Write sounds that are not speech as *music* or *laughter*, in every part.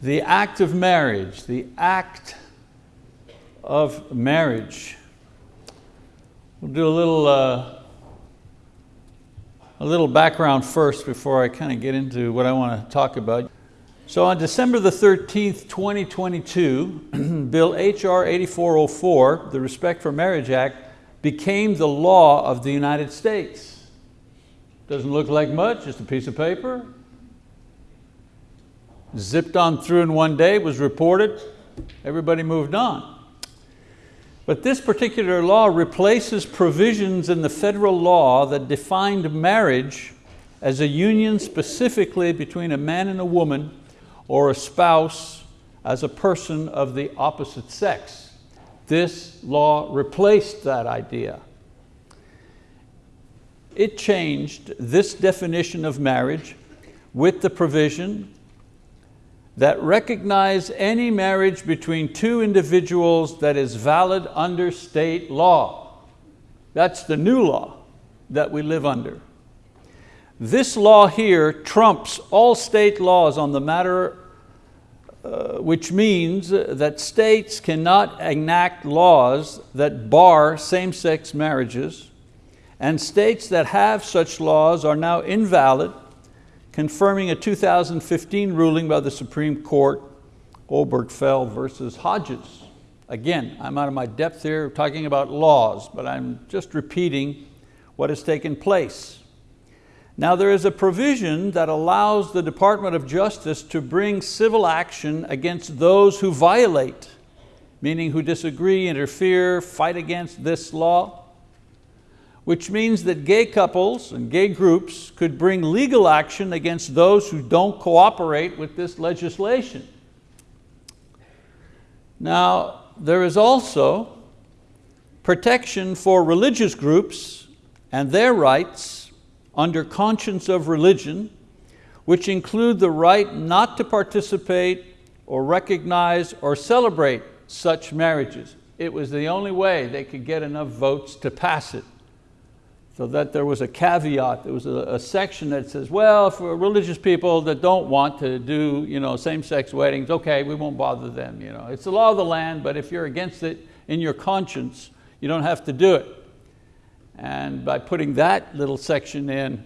The act of marriage, the act of marriage. We'll do a little, uh, a little background first before I kind of get into what I want to talk about. So on December the 13th, 2022, *clears throat* Bill HR 8404, the Respect for Marriage Act, became the law of the United States. Doesn't look like much, just a piece of paper, zipped on through in one day, was reported, everybody moved on. But this particular law replaces provisions in the federal law that defined marriage as a union specifically between a man and a woman or a spouse as a person of the opposite sex. This law replaced that idea. It changed this definition of marriage with the provision that recognize any marriage between two individuals that is valid under state law. That's the new law that we live under. This law here trumps all state laws on the matter, uh, which means that states cannot enact laws that bar same-sex marriages, and states that have such laws are now invalid confirming a 2015 ruling by the Supreme Court, Obergefell versus Hodges. Again, I'm out of my depth here talking about laws, but I'm just repeating what has taken place. Now there is a provision that allows the Department of Justice to bring civil action against those who violate, meaning who disagree, interfere, fight against this law which means that gay couples and gay groups could bring legal action against those who don't cooperate with this legislation. Now, there is also protection for religious groups and their rights under conscience of religion, which include the right not to participate or recognize or celebrate such marriages. It was the only way they could get enough votes to pass it. So that there was a caveat, there was a, a, section that says, well, for religious people that don't want to do you know, same-sex weddings, okay, we won't bother them. You know. It's the law of the land, but if you're against it in your conscience, you don't have to do it. And by putting that little section in,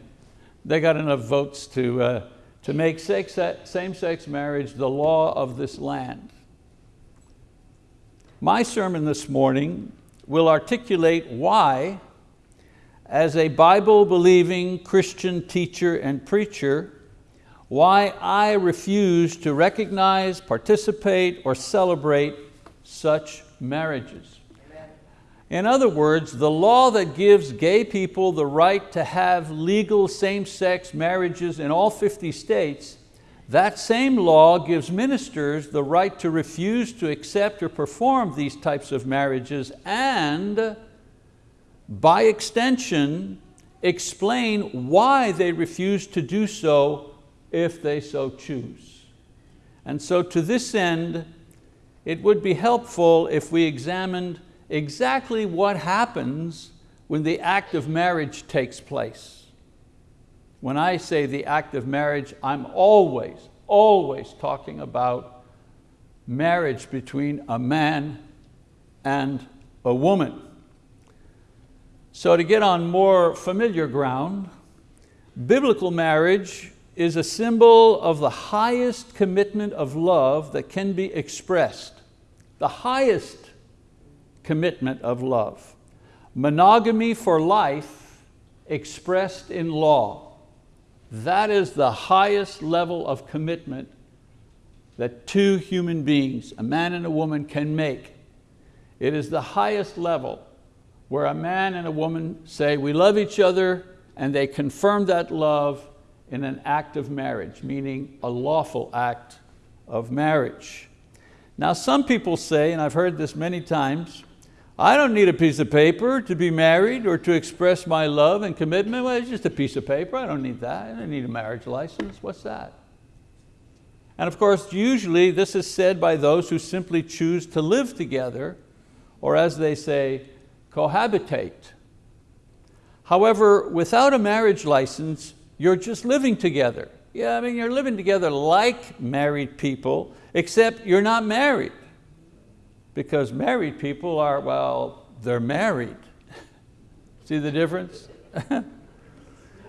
they got enough votes to, uh, to make same-sex marriage the law of this land. My sermon this morning will articulate why as a Bible-believing Christian teacher and preacher, why I refuse to recognize, participate, or celebrate such marriages. In other words, the law that gives gay people the right to have legal same-sex marriages in all 50 states, that same law gives ministers the right to refuse to accept or perform these types of marriages and by extension, explain why they refuse to do so if they so choose. And so to this end, it would be helpful if we examined exactly what happens when the act of marriage takes place. When I say the act of marriage, I'm always, always talking about marriage between a man and a woman. So to get on more familiar ground, biblical marriage is a symbol of the highest commitment of love that can be expressed. The highest commitment of love. Monogamy for life expressed in law. That is the highest level of commitment that two human beings, a man and a woman, can make. It is the highest level where a man and a woman say, we love each other, and they confirm that love in an act of marriage, meaning a lawful act of marriage. Now some people say, and I've heard this many times, I don't need a piece of paper to be married or to express my love and commitment. Well, it's just a piece of paper, I don't need that. I don't need a marriage license, what's that? And of course, usually this is said by those who simply choose to live together, or as they say, cohabitate. However, without a marriage license, you're just living together. Yeah, I mean, you're living together like married people, except you're not married. Because married people are, well, they're married. *laughs* See the difference? *laughs*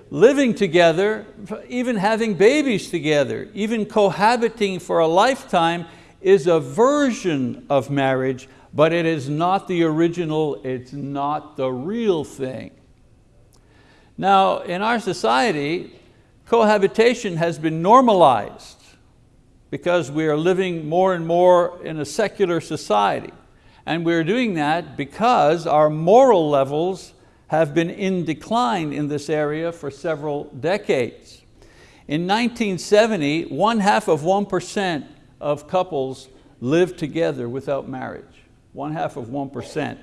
Living together, even having babies together, even cohabiting for a lifetime is a version of marriage, but it is not the original, it's not the real thing. Now, in our society, cohabitation has been normalized because we are living more and more in a secular society. And we're doing that because our moral levels have been in decline in this area for several decades. In 1970, one half of 1% of couples lived together without marriage, one half of 1%.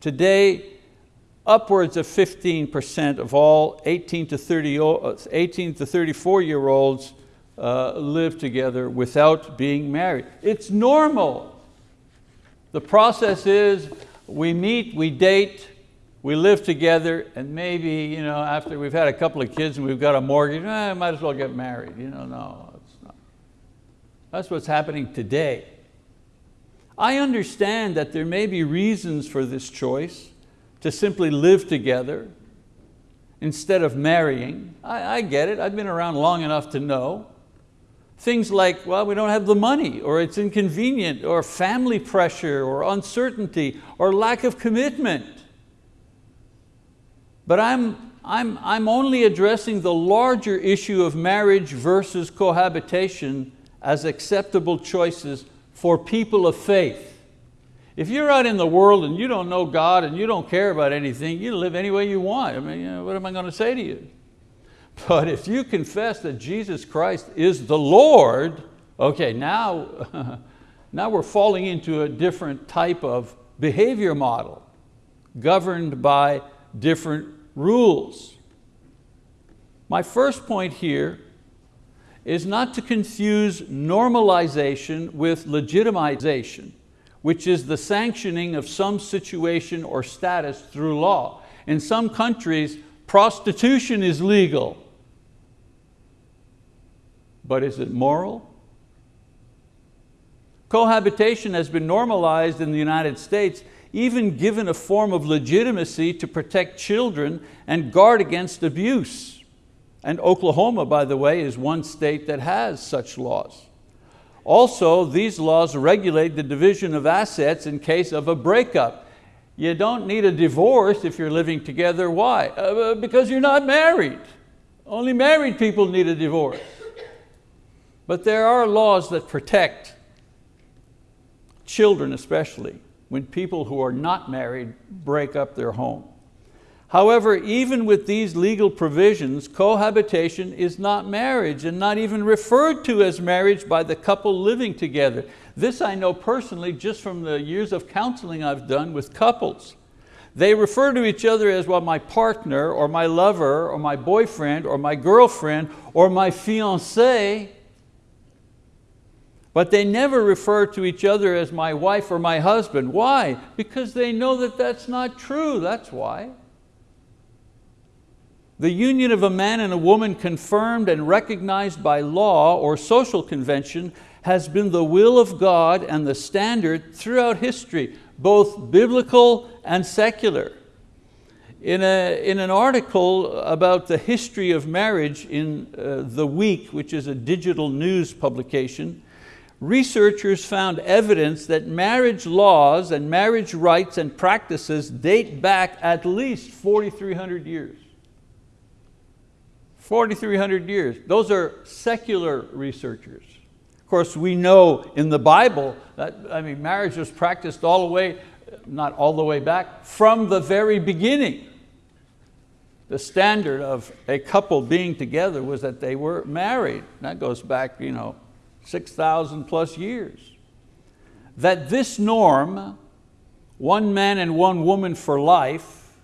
Today, upwards of 15% of all 18 to, 30, 18 to 34 year olds uh, live together without being married. It's normal. The process is we meet, we date, we live together, and maybe you know, after we've had a couple of kids and we've got a mortgage, eh, might as well get married. You know, no, it's not. That's what's happening today. I understand that there may be reasons for this choice to simply live together instead of marrying. I, I get it, I've been around long enough to know. Things like, well, we don't have the money, or it's inconvenient, or family pressure, or uncertainty, or lack of commitment. But I'm, I'm, I'm only addressing the larger issue of marriage versus cohabitation as acceptable choices for people of faith. If you're out in the world and you don't know God and you don't care about anything, you live any way you want. I mean, you know, what am I going to say to you? *laughs* But if you confess that Jesus Christ is the Lord, okay, now, *laughs* now we're falling into a different type of behavior model governed by different rules. My first point here is not to confuse normalization with legitimization, which is the sanctioning of some situation or status through law. In some countries, prostitution is legal. But is it moral? Cohabitation has been normalized in the United States, even given a form of legitimacy to protect children and guard against abuse. And Oklahoma, by the way, is one state that has such laws. Also, these laws regulate the division of assets in case of a breakup. You don't need a divorce if you're living together. Why? Uh, because you're not married. Only married people need a divorce. But there are laws that protect children especially when people who are not married break up their home. However, even with these legal provisions, cohabitation is not marriage and not even referred to as marriage by the couple living together. This I know personally just from the years of counseling I've done with couples. They refer to each other as well, my partner or my lover or my boyfriend or my girlfriend or my fiancé but they never refer to each other as my wife or my husband. Why? Because they know that that's not true, that's why. The union of a man and a woman confirmed and recognized by law or social convention has been the will of God and the standard throughout history, both biblical and secular. In, a, in an article about the history of marriage in uh, The Week, which is a digital news publication, researchers found evidence that marriage laws and marriage rights and practices date back at least 4,300 years. 4,300 years. Those are secular researchers. Of course, we know in the Bible that I mean, marriage was practiced all the way, not all the way back, from the very beginning. The standard of a couple being together was that they were married. That goes back you know, 6,000 plus years. That this norm, one man and one woman for life,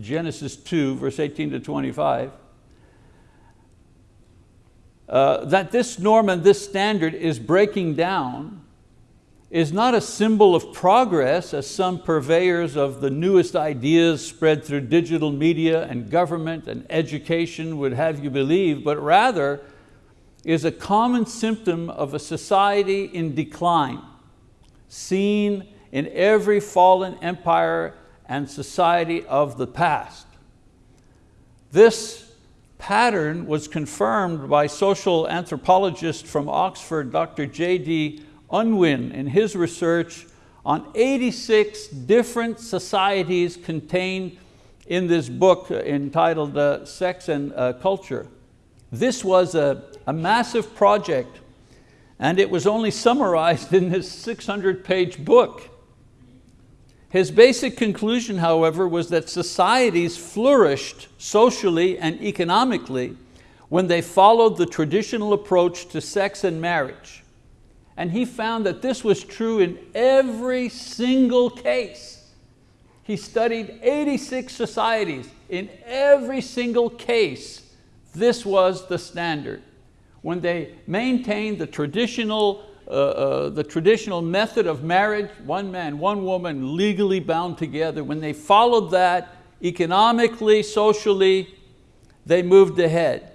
Genesis 2, verse 18 to 25, uh, that this norm and this standard is breaking down is not a symbol of progress as some purveyors of the newest ideas spread through digital media and government and education would have you believe, but rather is a common symptom of a society in decline, seen in every fallen empire and society of the past. This pattern was confirmed by social anthropologist from Oxford, Dr. J.D. Unwin, in his research on 86 different societies contained in this book entitled uh, Sex and uh, Culture. This was a, a massive project and it was only summarized in this 600 page book. His basic conclusion, however, was that societies flourished socially and economically when they followed the traditional approach to sex and marriage. And he found that this was true in every single case. He studied 86 societies. In every single case, this was the standard. When they maintained the traditional uh, uh, the traditional method of marriage, one man, one woman, legally bound together, when they followed that economically, socially, they moved ahead.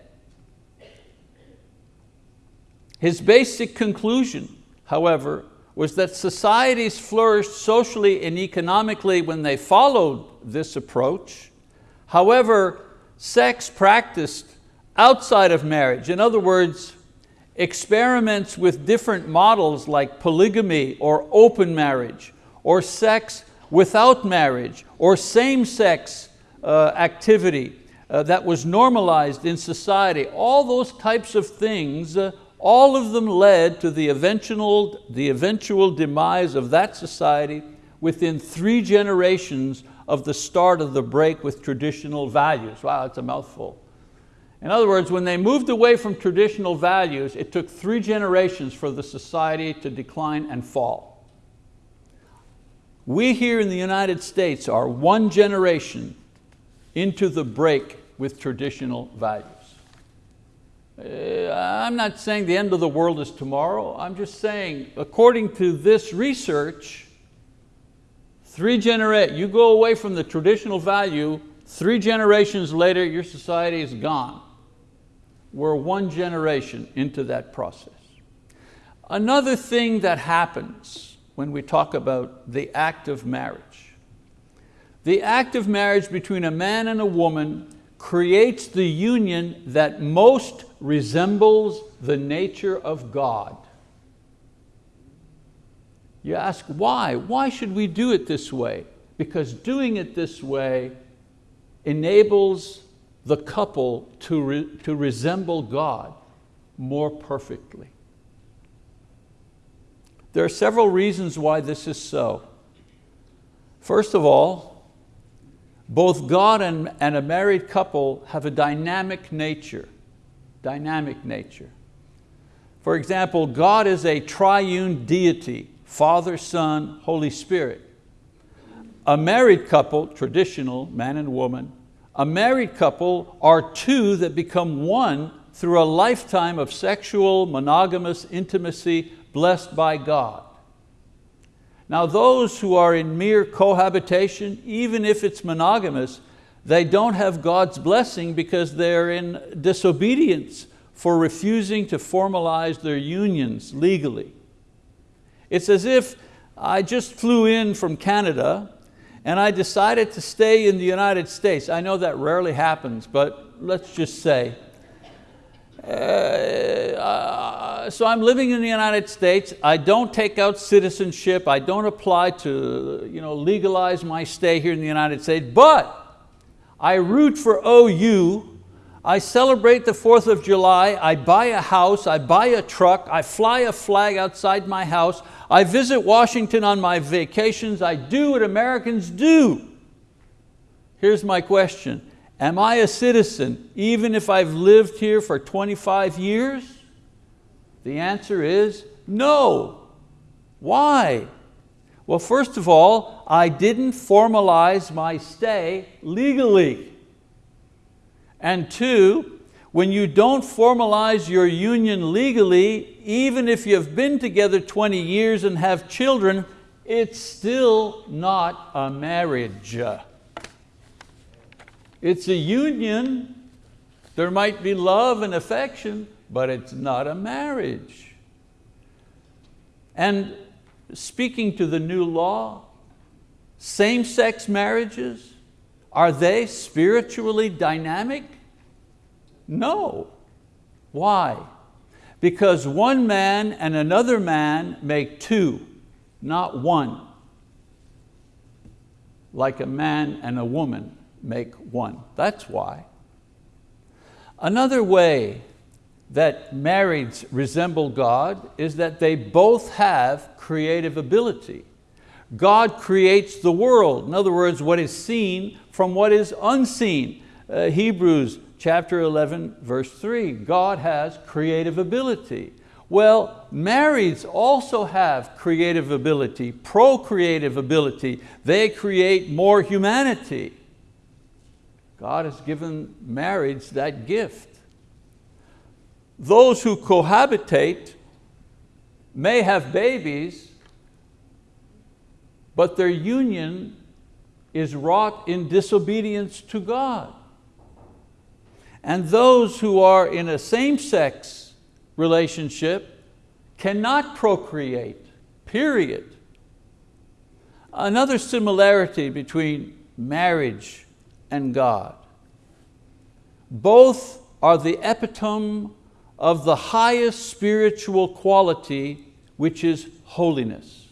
His basic conclusion, however, was that societies flourished socially and economically when they followed this approach. However, sex practiced outside of marriage, in other words, experiments with different models like polygamy or open marriage or sex without marriage or same-sex uh, activity uh, that was normalized in society, all those types of things, uh, all of them led to the eventual, the eventual demise of that society within three generations of the start of the break with traditional values. Wow, it's a mouthful. In other words, when they moved away from traditional values, it took three generations for the society to decline and fall. We here in the United States are one generation into the break with traditional values. Uh, I'm not saying the end of the world is tomorrow. I'm just saying, according to this research, three genera you go away from the traditional value, three generations later, your society is gone. We're one generation into that process. Another thing that happens when we talk about the act of marriage. The act of marriage between a man and a woman creates the union that most resembles the nature of God. You ask why? Why should we do it this way? Because doing it this way enables the couple to, re, to resemble God more perfectly. There are several reasons why this is so. First of all, both God and, and a married couple have a dynamic nature, dynamic nature. For example, God is a triune deity, Father, Son, Holy Spirit. A married couple, traditional, man and woman, a married couple are two that become one through a lifetime of sexual monogamous intimacy blessed by God. Now those who are in mere cohabitation, even if it's monogamous, they don't have God's blessing because they're in disobedience for refusing to formalize their unions legally. It's as if I just flew in from Canada and I decided to stay in the United States. I know that rarely happens, but let's just say. Uh, uh, so I'm living in the United States. I don't take out citizenship. I don't apply to you know, legalize my stay here in the United States, but I root for OU I celebrate the 4th of July, I buy a house, I buy a truck, I fly a flag outside my house, I visit Washington on my vacations, I do what Americans do. Here's my question, am I a citizen even if I've lived here for 25 years? The answer is no. Why? Well, first of all, I didn't formalize my stay legally. And two, when you don't formalize your union legally, even if you've been together 20 years and have children, it's still not a marriage. It's a union. There might be love and affection, but it's not a marriage. And speaking to the new law, same-sex marriages, are they spiritually dynamic? No. Why? Because one man and another man make two, not one. Like a man and a woman make one. That's why. Another way that marrieds resemble God is that they both have creative ability. God creates the world, in other words, what is seen from what is unseen. Uh, Hebrews chapter 11, verse 3, God has creative ability. Well, marrieds also have creative ability, procreative ability. They create more humanity. God has given marriage that gift. Those who cohabitate may have babies, but their union is wrought in disobedience to God. And those who are in a same-sex relationship cannot procreate, period. Another similarity between marriage and God. Both are the epitome of the highest spiritual quality, which is holiness.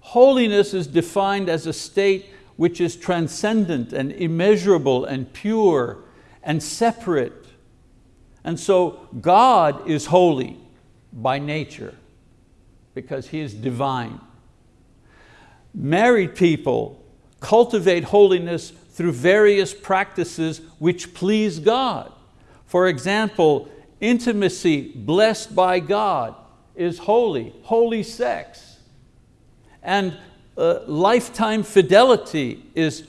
Holiness is defined as a state which is transcendent and immeasurable and pure and separate. And so God is holy by nature because He is divine. Married people cultivate holiness through various practices which please God. For example, intimacy blessed by God is holy, holy sex. And uh, lifetime fidelity is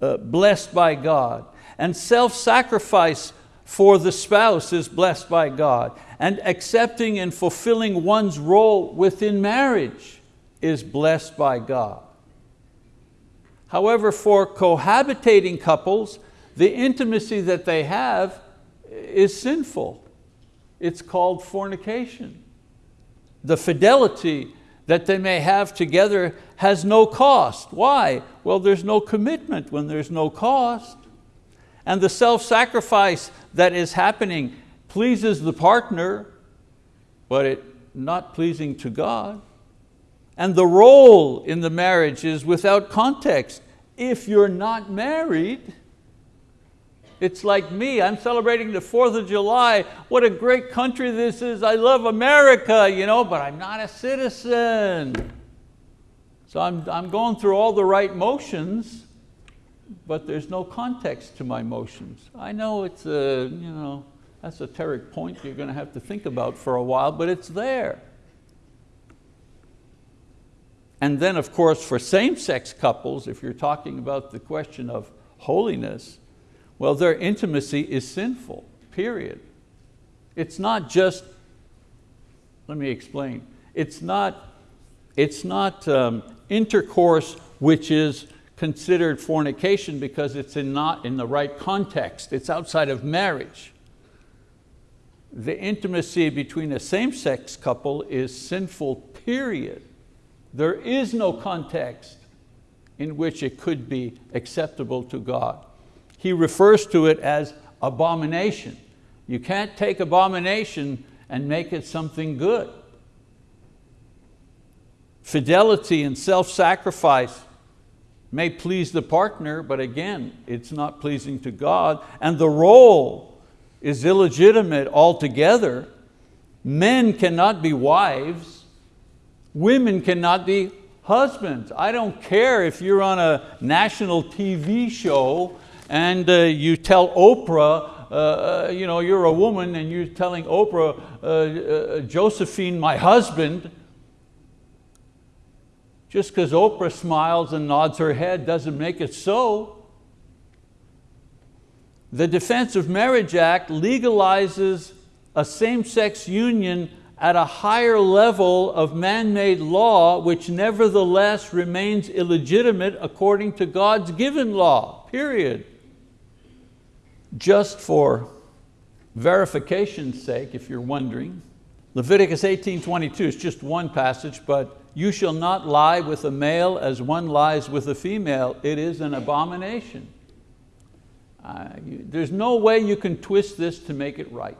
uh, blessed by God. And self-sacrifice for the spouse is blessed by God. And accepting and fulfilling one's role within marriage is blessed by God. However, for cohabitating couples, the intimacy that they have is sinful. It's called fornication. The fidelity that they may have together has no cost. Why? Well, there's no commitment when there's no cost. And the self-sacrifice that is happening pleases the partner, but it not pleasing to God. And the role in the marriage is without context. If you're not married, it's like me, I'm celebrating the 4th of July. What a great country this is. I love America, you know, but I'm not a citizen. So I'm, I'm going through all the right motions, but there's no context to my motions. I know it's a, you know, esoteric point you're going to have to think about for a while, but it's there. And then of course for same-sex couples, if you're talking about the question of holiness, well their intimacy is sinful, period. It's not just, let me explain, it's not, it's not um, intercourse which is considered fornication because it's in not in the right context, it's outside of marriage. The intimacy between a same-sex couple is sinful, period. There is no context in which it could be acceptable to God. He refers to it as abomination. You can't take abomination and make it something good. Fidelity and self-sacrifice may please the partner, but again, it's not pleasing to God. And the role is illegitimate altogether. Men cannot be wives, Women cannot be husbands. I don't care if you're on a national TV show and uh, you tell Oprah, uh, uh, you know, you're a woman and you're telling Oprah, uh, uh Josephine, my husband, just because Oprah smiles and nods her head doesn't make it so. The Defense of Marriage Act legalizes a same-sex union at a higher level of man-made law which nevertheless remains illegitimate according to God's given law, period. Just for verification's sake, if you're wondering, Leviticus 18:22 is just one passage, but you shall not lie with a male as one lies with a female. It is an abomination. Uh, you, there's no way you can twist this to make it right.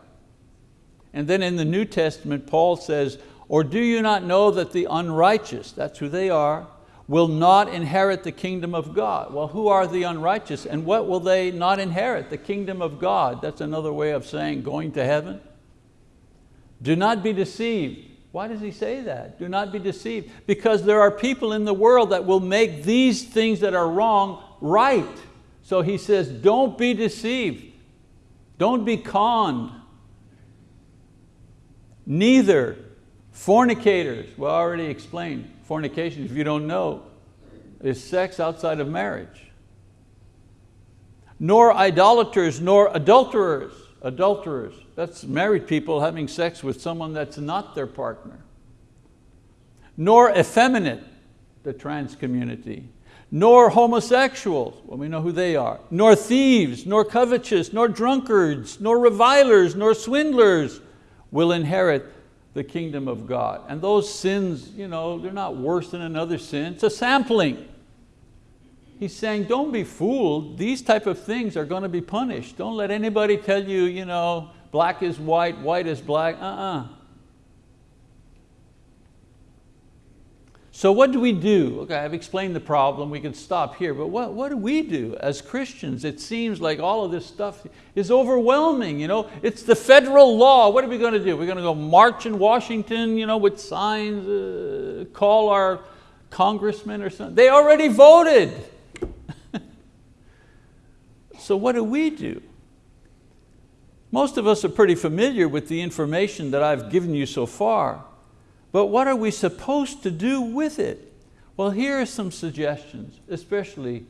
And then in the New Testament, Paul says, or do you not know that the unrighteous, that's who they are, will not inherit the kingdom of God. Well, who are the unrighteous and what will they not inherit? The kingdom of God. That's another way of saying going to heaven. Do not be deceived. Why does he say that? Do not be deceived. Because there are people in the world that will make these things that are wrong right. So he says, don't be deceived. Don't be conned. Neither fornicators, well I already explained, fornication, if you don't know, is sex outside of marriage. Nor idolaters, nor adulterers, adulterers, that's married people having sex with someone that's not their partner. Nor effeminate, the trans community. Nor homosexuals, well we know who they are. Nor thieves, nor covetous, nor drunkards, nor revilers, nor swindlers will inherit the kingdom of God. And those sins, you know, they're not worse than another sin. It's a sampling. He's saying, don't be fooled. These type of things are going to be punished. Don't let anybody tell you, you know, black is white, white is black, uh-uh. So what do we do? Okay, I've explained the problem, we can stop here, but what, what do we do as Christians? It seems like all of this stuff is overwhelming. You know? It's the federal law, what are we going to do? We're going to go march in Washington you know, with signs, uh, call our congressman or something. They already voted. So what do we do? Most of us are pretty familiar with the information that I've given you so far, but what are we supposed to do with it? Well, here are some suggestions, especially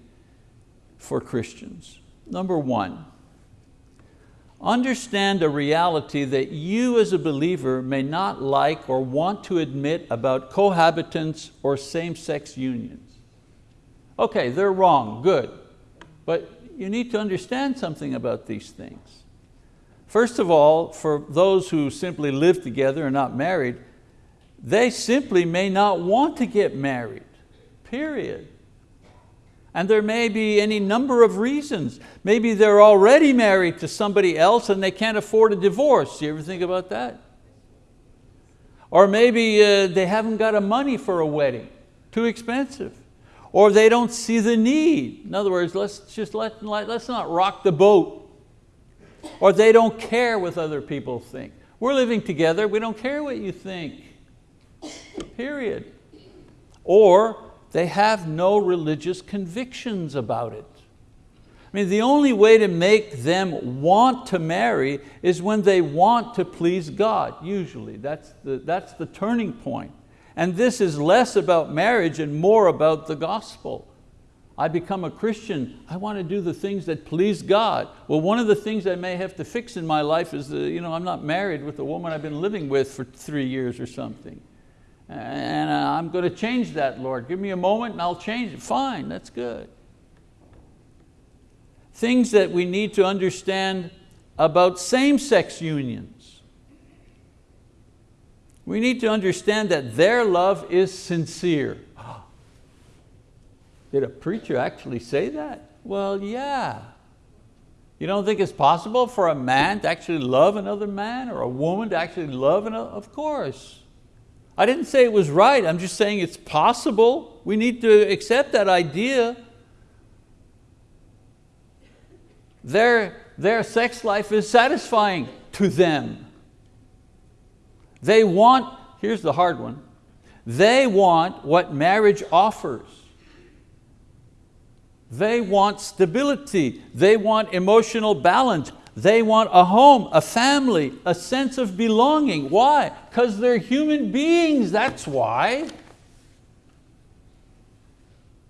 for Christians. Number one, understand a reality that you as a believer may not like or want to admit about cohabitants or same-sex unions. Okay, they're wrong, good, but you need to understand something about these things. First of all, for those who simply live together and not married, they simply may not want to get married, period. And there may be any number of reasons. Maybe they're already married to somebody else and they can't afford a divorce. You ever think about that? Or maybe uh, they haven't got a money for a wedding, too expensive. Or they don't see the need. In other words, let's just let, let, let's not rock the boat or they don't care what other people think. We're living together, we don't care what you think, period. Or they have no religious convictions about it. I mean, the only way to make them want to marry is when they want to please God, usually. That's the, that's the turning point. And this is less about marriage and more about the gospel. I become a Christian, I want to do the things that please God. Well, one of the things I may have to fix in my life is you know, I'm not married with the woman I've been living with for three years or something. And uh, I'm going to change that, Lord. Give me a moment and I'll change it. Fine, that's good. Things that we need to understand about same-sex unions. We need to understand that their love is sincere. *gasps* Did a preacher actually say that? Well, yeah. You don't think it's possible for a man to actually love another man or a woman to actually love another? Of course. I didn't say it was right, I'm just saying it's possible. We need to accept that idea. Their, their sex life is satisfying to them. They want, here's the hard one, they want what marriage offers. They want stability. They want emotional balance. They want a home, a family, a sense of belonging. Why? Because they're human beings, that's why.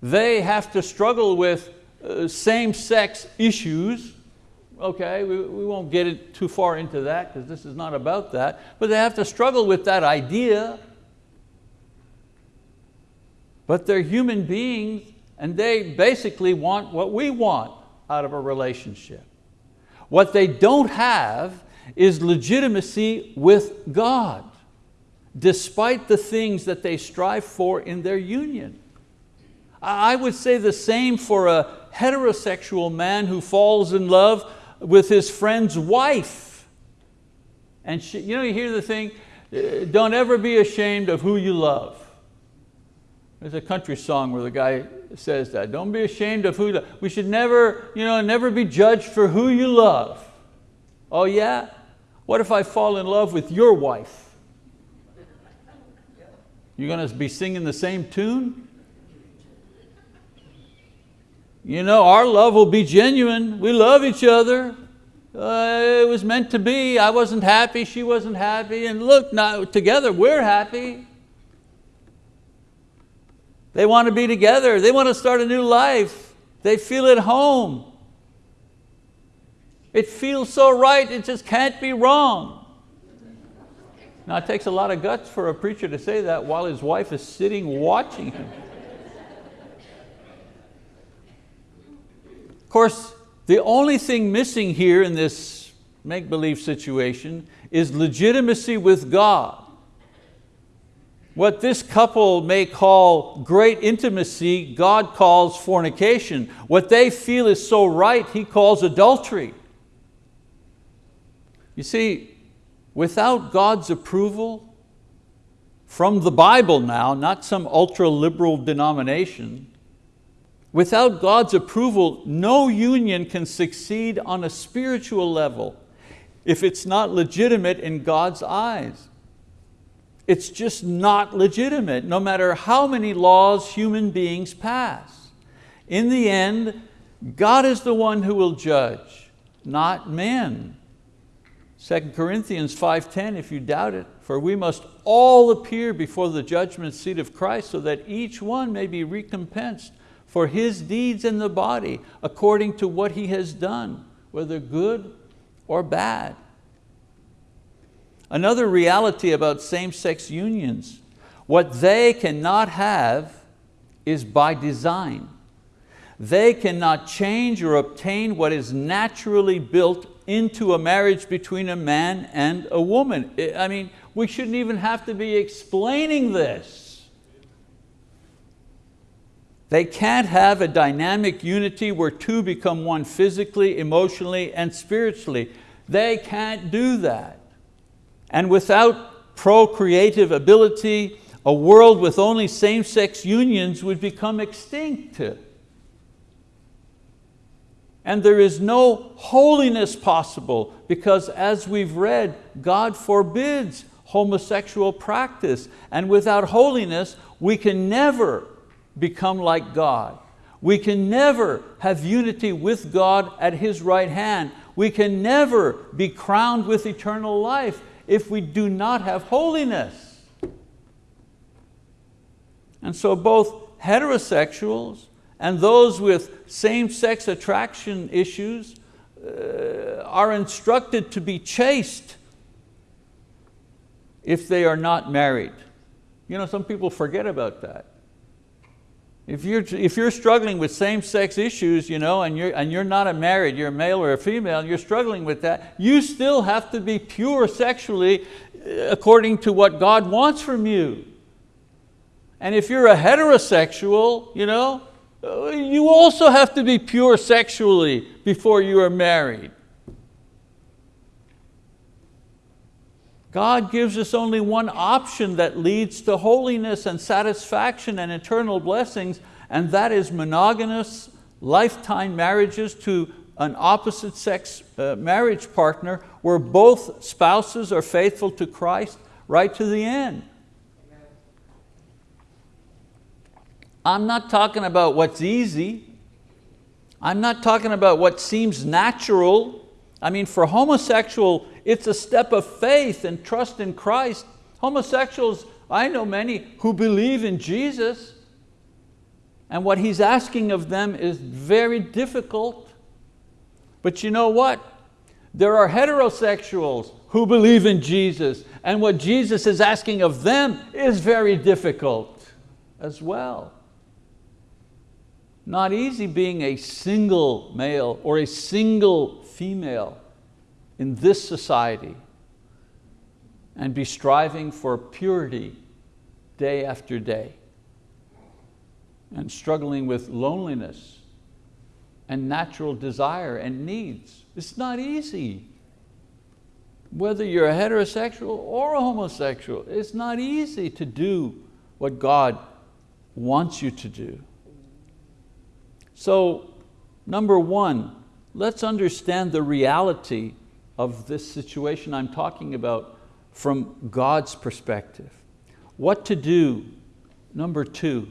They have to struggle with uh, same-sex issues. Okay, we, we won't get it too far into that because this is not about that, but they have to struggle with that idea. But they're human beings and they basically want what we want out of a relationship. What they don't have is legitimacy with God, despite the things that they strive for in their union. I would say the same for a heterosexual man who falls in love with his friend's wife. And she, you know, you hear the thing, uh, don't ever be ashamed of who you love. There's a country song where the guy says that. Don't be ashamed of who you love. We should never, you know, never be judged for who you love. Oh yeah? What if I fall in love with your wife? You're going to be singing the same tune? You know, our love will be genuine. We love each other. Uh, it was meant to be. I wasn't happy, she wasn't happy, and look, now together we're happy. They want to be together. They want to start a new life. They feel at home. It feels so right, it just can't be wrong. Now it takes a lot of guts for a preacher to say that while his wife is sitting watching him. Of course, the only thing missing here in this make-believe situation is legitimacy with God. What this couple may call great intimacy, God calls fornication. What they feel is so right, He calls adultery. You see, without God's approval, from the Bible now, not some ultra-liberal denomination, Without God's approval, no union can succeed on a spiritual level if it's not legitimate in God's eyes. It's just not legitimate, no matter how many laws human beings pass. In the end, God is the one who will judge, not men. 2 Corinthians 5.10, if you doubt it, for we must all appear before the judgment seat of Christ so that each one may be recompensed for his deeds in the body according to what he has done, whether good or bad. Another reality about same-sex unions, what they cannot have is by design. They cannot change or obtain what is naturally built into a marriage between a man and a woman. I mean, we shouldn't even have to be explaining this. They can't have a dynamic unity where two become one physically, emotionally, and spiritually. They can't do that. And without procreative ability, a world with only same-sex unions would become extinct. And there is no holiness possible because as we've read, God forbids homosexual practice. And without holiness, we can never become like God. We can never have unity with God at His right hand. We can never be crowned with eternal life if we do not have holiness. And so both heterosexuals and those with same-sex attraction issues uh, are instructed to be chaste if they are not married. You know, some people forget about that. If you're, if you're struggling with same-sex issues you know, and, you're, and you're not a married, you're a male or a female, you're struggling with that, you still have to be pure sexually uh, according to what God wants from you. And if you're a heterosexual, you know, uh, you also have to be pure sexually before you are married. God gives us only one option that leads to holiness and satisfaction and eternal blessings, and that is monogamous lifetime marriages to an opposite sex uh, marriage partner where both spouses are faithful to Christ right to the end. I'm not talking about what's easy. I'm not talking about what seems natural. I mean, for homosexual it's a step of faith and trust in Christ. Homosexuals, I know many who believe in Jesus and what He's asking of them is very difficult. But you know what? There are heterosexuals who believe in Jesus and what Jesus is asking of them is very difficult as well. Not easy being a single male or a single female. in this society and be striving for purity day after day and struggling with loneliness and natural desire and needs. It's not easy. Whether you're a heterosexual or a homosexual, it's not easy to do what God wants you to do. So, number one, let's understand the reality of this situation I'm talking about from God's perspective. What to do, number two,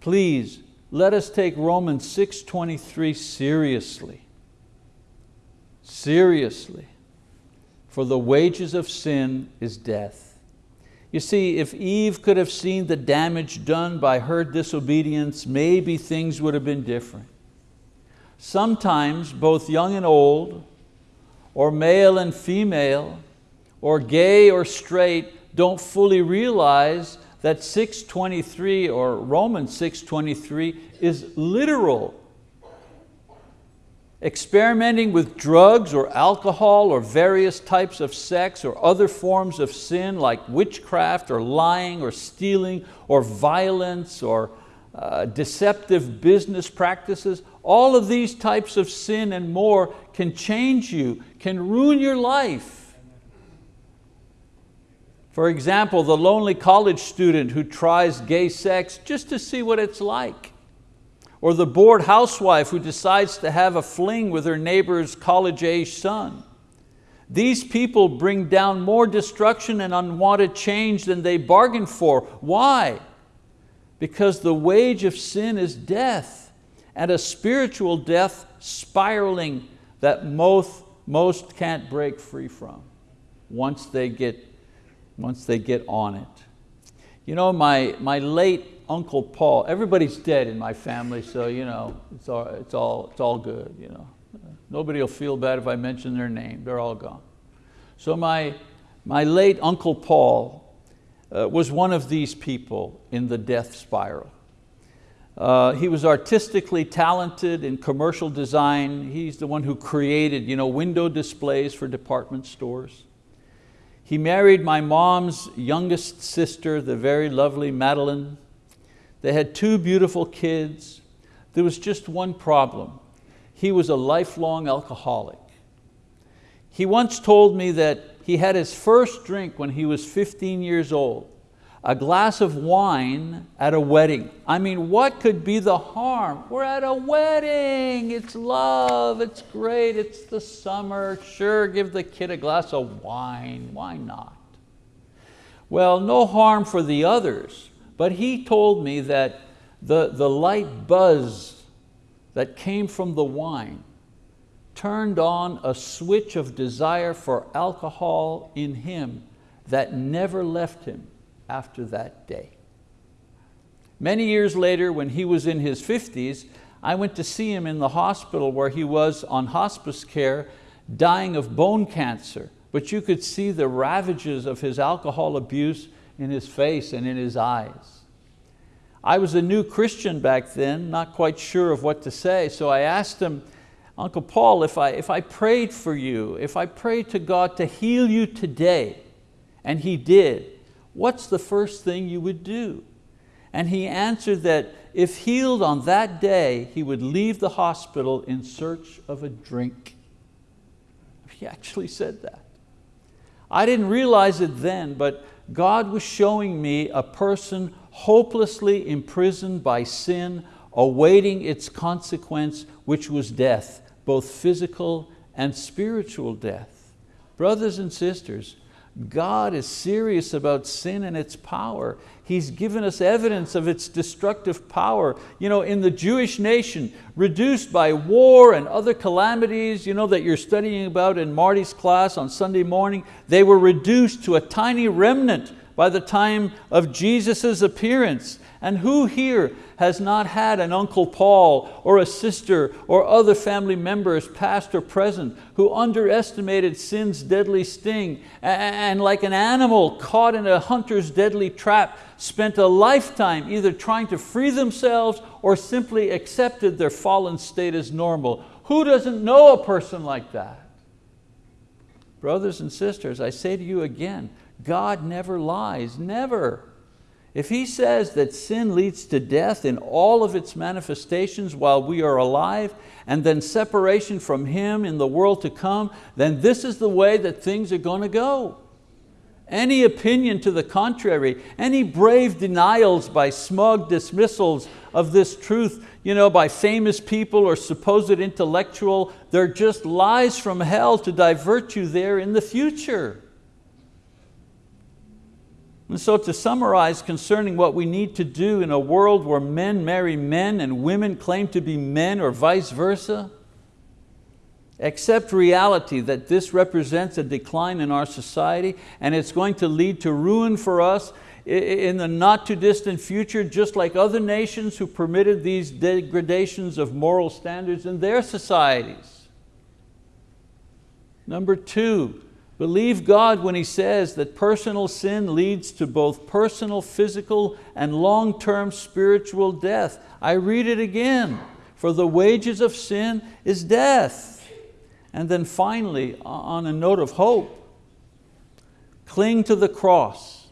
please let us take Romans 6.23 seriously. Seriously. For the wages of sin is death. You see, if Eve could have seen the damage done by her disobedience, maybe things would have been different. Sometimes both young and old, or male and female, or gay or straight, don't fully realize that 623 or Romans 623 is literal. Experimenting with drugs or alcohol or various types of sex or other forms of sin like witchcraft or lying or stealing or violence or uh, deceptive business practices, all of these types of sin and more can change you, can ruin your life. For example, the lonely college student who tries gay sex just to see what it's like. Or the bored housewife who decides to have a fling with her neighbor's college-age son. These people bring down more destruction and unwanted change than they bargained for. Why? Because the wage of sin is death, and a spiritual death spiraling that most, most can't break free from once they get once they get on it. You know, my, my late Uncle Paul, everybody's dead in my family, so you know, it's all, it's all, it's all good. You know. Nobody will feel bad if I mention their name, they're all gone. So my, my late Uncle Paul uh, was one of these people in the death spiral. Uh, he was artistically talented in commercial design. He's the one who created you know, window displays for department stores. He married my mom's youngest sister, the very lovely Madeline. They had two beautiful kids. There was just one problem. He was a lifelong alcoholic. He once told me that he had his first drink when he was 15 years old a glass of wine at a wedding. I mean, what could be the harm? We're at a wedding, it's love, it's great, it's the summer. Sure, give the kid a glass of wine, why not? Well, no harm for the others, but he told me that the, the light buzz that came from the wine turned on a switch of desire for alcohol in him that never left him after that day. Many years later, when he was in his 50s, I went to see him in the hospital where he was on hospice care, dying of bone cancer, but you could see the ravages of his alcohol abuse in his face and in his eyes. I was a new Christian back then, not quite sure of what to say, so I asked him, Uncle Paul, if I, if I prayed for you, if I prayed to God to heal you today, and He did, what's the first thing you would do? And he answered that if healed on that day, he would leave the hospital in search of a drink. He actually said that. I didn't realize it then, but God was showing me a person hopelessly imprisoned by sin, awaiting its consequence, which was death, both physical and spiritual death. Brothers and sisters, God is serious about sin and its power. He's given us evidence of its destructive power. You know, in the Jewish nation, reduced by war and other calamities you know, that you're studying about in Marty's class on Sunday morning, they were reduced to a tiny remnant by the time of Jesus' appearance. And who here has not had an Uncle Paul or a sister or other family members, past or present, who underestimated sin's deadly sting and like an animal caught in a hunter's deadly trap, spent a lifetime either trying to free themselves or simply accepted their fallen state as normal. Who doesn't know a person like that? Brothers and sisters, I say to you again, God never lies, never. If He says that sin leads to death in all of its manifestations while we are alive, and then separation from Him in the world to come, then this is the way that things are going to go. Any opinion to the contrary, any brave denials by smug dismissals of this truth you know, by famous people or supposed intellectual, they're just lies from hell to divert you there in the future. And so to summarize concerning what we need to do in a world where men marry men and women claim to be men or vice versa, accept reality that this represents a decline in our society and it's going to lead to ruin for us in the not too distant future, just like other nations who permitted these degradations of moral standards in their societies. Number two, Believe God when He says that personal sin leads to both personal, physical, and long-term spiritual death. I read it again. For the wages of sin is death. And then finally, on a note of hope, cling to the cross.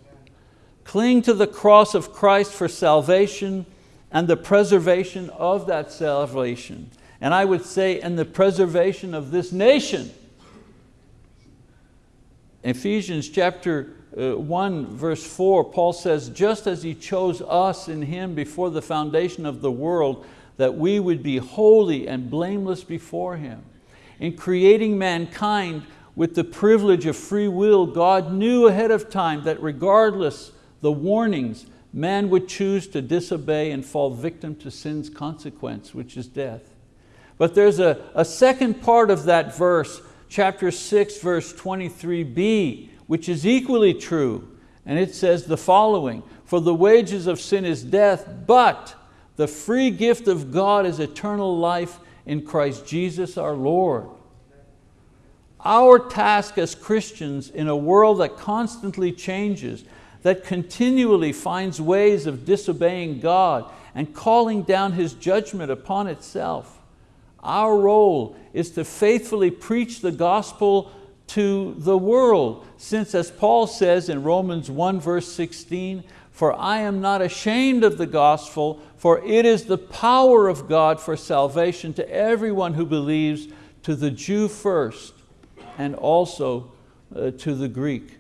Cling to the cross of Christ for salvation and the preservation of that salvation. And I would say, and the preservation of this nation. Ephesians chapter uh, 1 verse 4, Paul says, just as He chose us in Him before the foundation of the world, that we would be holy and blameless before Him. In creating mankind with the privilege of free will, God knew ahead of time that regardless the warnings, man would choose to disobey and fall victim to sin's consequence, which is death. But there's a, a second part of that verse chapter 6, verse 23b, which is equally true. And it says the following, for the wages of sin is death, but the free gift of God is eternal life in Christ Jesus our Lord. Our task as Christians in a world that constantly changes, that continually finds ways of disobeying God and calling down His judgment upon itself, our role is to faithfully preach the gospel to the world, since as Paul says in Romans 1 verse 16, for I am not ashamed of the gospel, for it is the power of God for salvation to everyone who believes, to the Jew first, and also uh, to the Greek.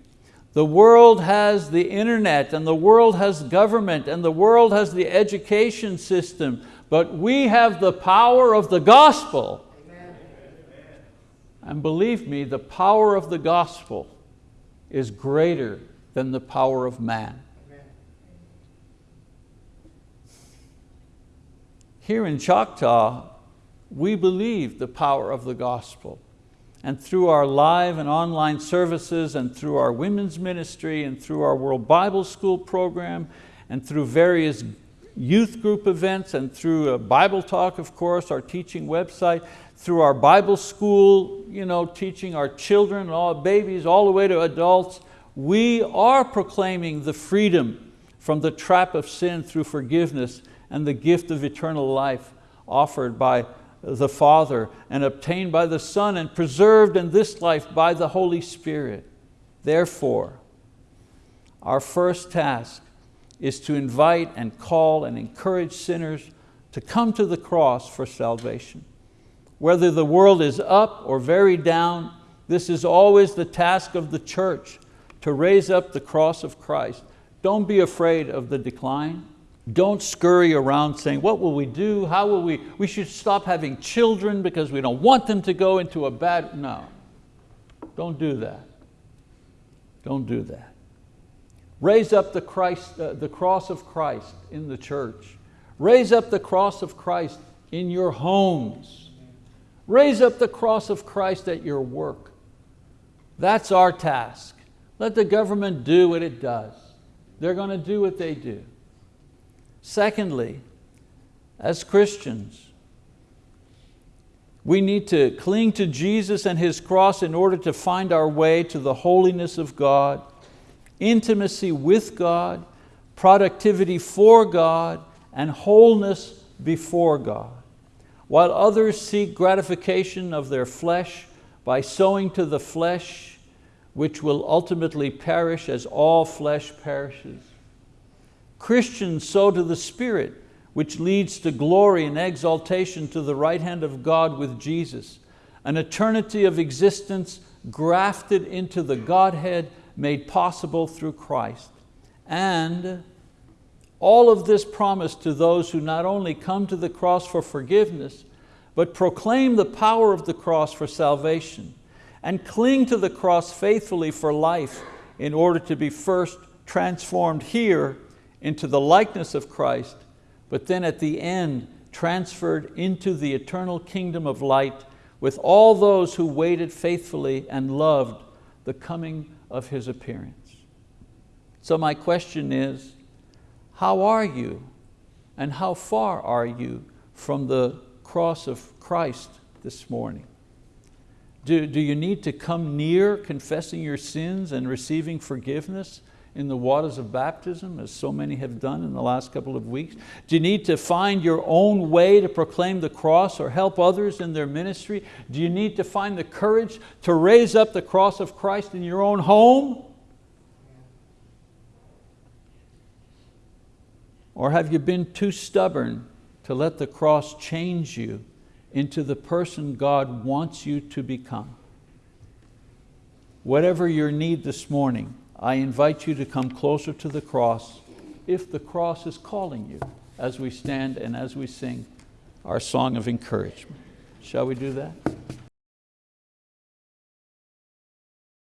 The world has the internet, and the world has government, and the world has the education system, but we have the power of the gospel. Amen. And believe me, the power of the gospel is greater than the power of man. Amen. Here in Choctaw, we believe the power of the gospel. And through our live and online services and through our women's ministry and through our World Bible School program and through various youth group events and through a Bible Talk, of course, our teaching website, through our Bible school, you know, teaching our children, all babies, all the way to adults, we are proclaiming the freedom from the trap of sin through forgiveness and the gift of eternal life offered by the Father and obtained by the Son and preserved in this life by the Holy Spirit. Therefore, our first task is to invite and call and encourage sinners to come to the cross for salvation. Whether the world is up or very down, this is always the task of the church, to raise up the cross of Christ. Don't be afraid of the decline. Don't scurry around saying, what will we do? How will we? We should stop having children because we don't want them to go into a bad, no. Don't do that. Don't do that. Raise up the, Christ, uh, the cross of Christ in the church. Raise up the cross of Christ in your homes. Raise up the cross of Christ at your work. That's our task. Let the government do what it does. They're going to do what they do. Secondly, as Christians, we need to cling to Jesus and His cross in order to find our way to the holiness of God intimacy with God, productivity for God, and wholeness before God. While others seek gratification of their flesh by sowing to the flesh which will ultimately perish as all flesh perishes. Christians sow to the Spirit, which leads to glory and exaltation to the right hand of God with Jesus, an eternity of existence grafted into the Godhead made possible through Christ. And all of this promised to those who not only come to the cross for forgiveness, but proclaim the power of the cross for salvation and cling to the cross faithfully for life in order to be first transformed here into the likeness of Christ, but then at the end transferred into the eternal kingdom of light with all those who waited faithfully and loved the coming of His appearance. So my question is, how are you and how far are you from the cross of Christ this morning? Do, do you need to come near confessing your sins and receiving forgiveness in the waters of baptism, as so many have done in the last couple of weeks? Do you need to find your own way to proclaim the cross or help others in their ministry? Do you need to find the courage to raise up the cross of Christ in your own home? Or have you been too stubborn to let the cross change you into the person God wants you to become? Whatever your need this morning, I invite you to come closer to the cross if the cross is calling you as we stand and as we sing our song of encouragement. Shall we do that?